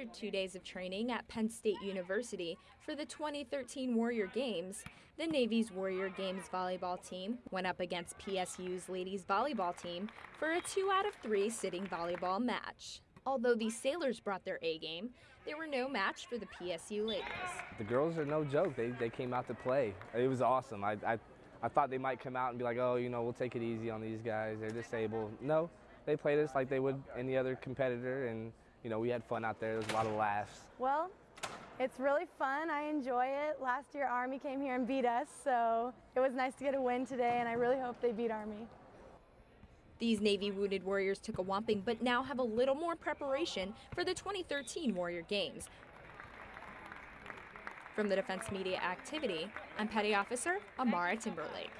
After two days of training at Penn State University for the 2013 Warrior Games, the Navy's Warrior Games volleyball team went up against PSU's ladies volleyball team for a two out of three sitting volleyball match. Although the Sailors brought their A game, they were no match for the PSU ladies. The girls are no joke. They, they came out to play. It was awesome. I, I, I thought they might come out and be like, oh, you know, we'll take it easy on these guys. They're disabled. No, they played us like they would any other competitor, and you know, we had fun out there. There was a lot of laughs. Well, it's really fun. I enjoy it. Last year, Army came here and beat us, so it was nice to get a win today, and I really hope they beat Army. These Navy Wounded Warriors took a whomping, but now have a little more preparation for the 2013 Warrior Games. From the Defense Media Activity, I'm Petty Officer Amara Timberlake.